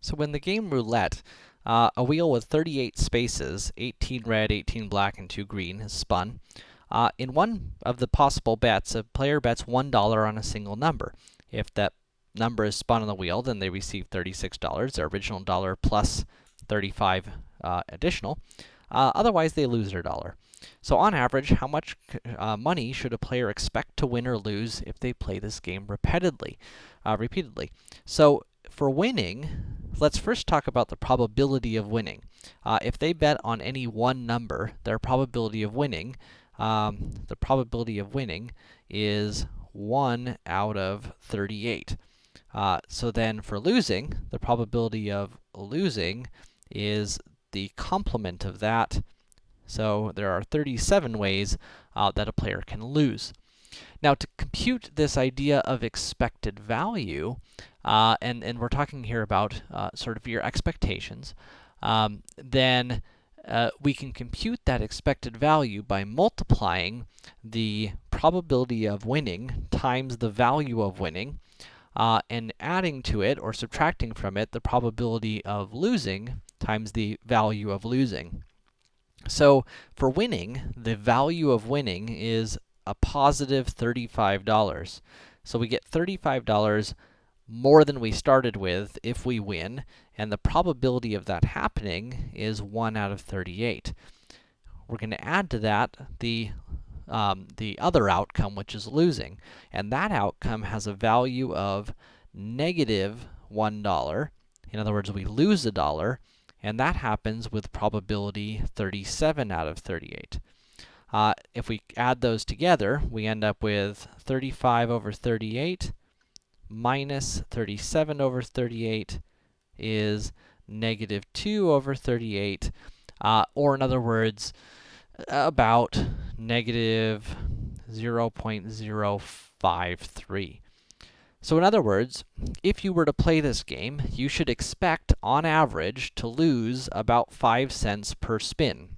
So in the game roulette, uh, a wheel with 38 spaces, 18 red, 18 black, and 2 green, is spun. Uh, in one of the possible bets, a player bets $1 on a single number. If that number is spun on the wheel, then they receive $36, their original dollar plus 35 uh, additional. Uh, otherwise, they lose their dollar. So on average, how much uh, money should a player expect to win or lose if they play this game repeatedly? Uh, repeatedly. So for winning, let's first talk about the probability of winning. Uh, if they bet on any one number, their probability of winning, um, the probability of winning is 1 out of 38. Uh, so then for losing, the probability of losing is the complement of that. So there are 37 ways uh, that a player can lose. Now to compute this idea of expected value, uh, and, and we're talking here about uh, sort of your expectations, um, then uh, we can compute that expected value by multiplying the probability of winning times the value of winning, uh, and adding to it, or subtracting from it, the probability of losing times the value of losing. So, for winning, the value of winning is a positive $35. So we get $35 more than we started with if we win, and the probability of that happening is 1 out of 38. We're going to add to that the um, the other outcome, which is losing, and that outcome has a value of negative 1. In other words, we lose a dollar, and that happens with probability 37 out of 38. Uh, if we add those together, we end up with 35 over 38 minus 37 over 38 is negative 2 over 38, uh, or in other words, about negative 0.053. So in other words, if you were to play this game, you should expect, on average, to lose about 5 cents per spin.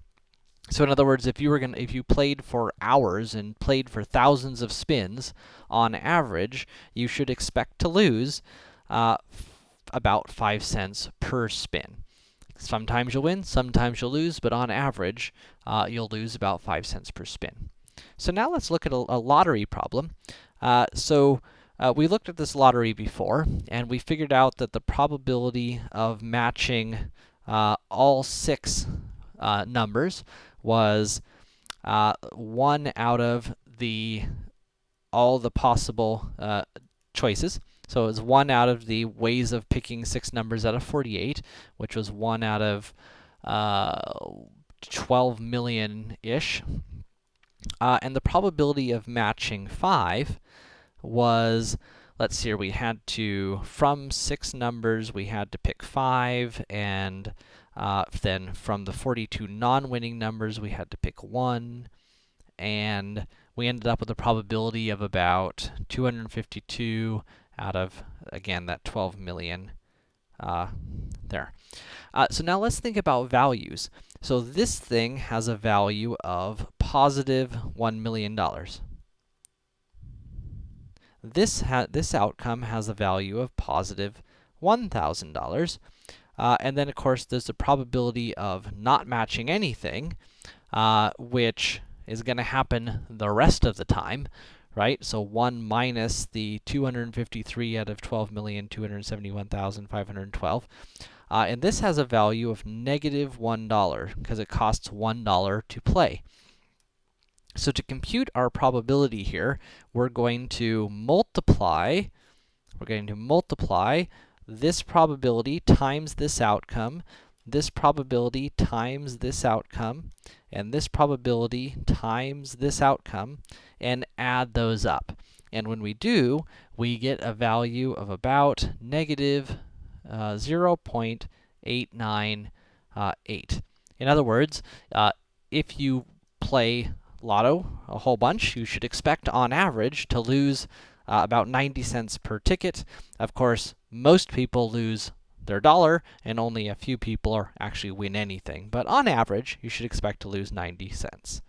So in other words, if you were going if you played for hours and played for thousands of spins, on average, you should expect to lose uh, about 5 cents per spin. Sometimes you'll win, sometimes you'll lose, but on average, uh, you'll lose about 5 cents per spin. So now let's look at a, a lottery problem. Uh, so uh, we looked at this lottery before, and we figured out that the probability of matching uh, all six uh, numbers was uh, one out of the all the possible uh, choices. So it was one out of the ways of picking six numbers out of 48, which was one out of uh, 12 million-ish. Uh, and the probability of matching 5 was, let's see here, we had to, from six numbers, we had to pick 5, and uh, then from the 42 non-winning numbers, we had to pick 1, and we ended up with a probability of about 252 out of, again, that 12 million uh, there. Uh, so now let's think about values. So this thing has a value of positive $1 million. This, this outcome has a value of positive $1,000. Uh, and then, of course, there's the probability of not matching anything, uh, which is going to happen the rest of the time, right? So 1 minus the 253 out of 12,271,512. Uh, and this has a value of negative 1, because it costs $1 to play. So to compute our probability here, we're going to multiply, we're going to multiply this probability times this outcome, this probability times this outcome, and this probability times this outcome, and add those up. And when we do, we get a value of about negative uh, 0.898. Uh, In other words, uh, if you play lotto a whole bunch, you should expect, on average, to lose uh, about 90 cents per ticket. Of course, most people lose their dollar, and only a few people actually win anything. But on average, you should expect to lose 90 cents.